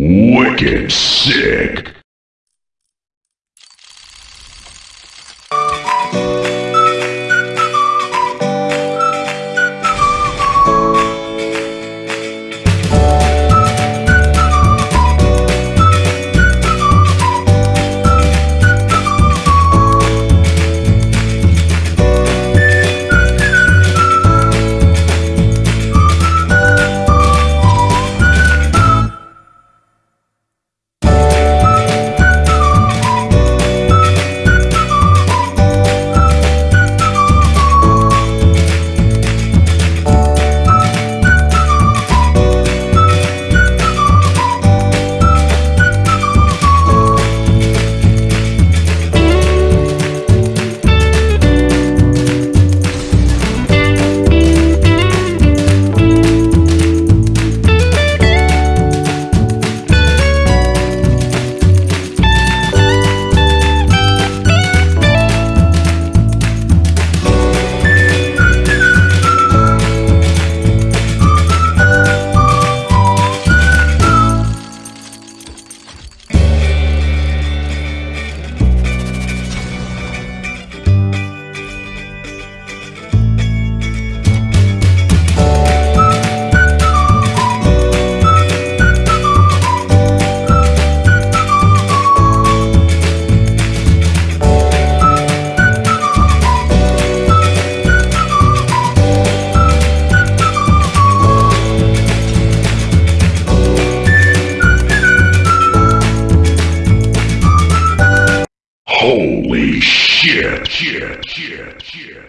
Wicked sick. Holy shit, shit, shit, shit.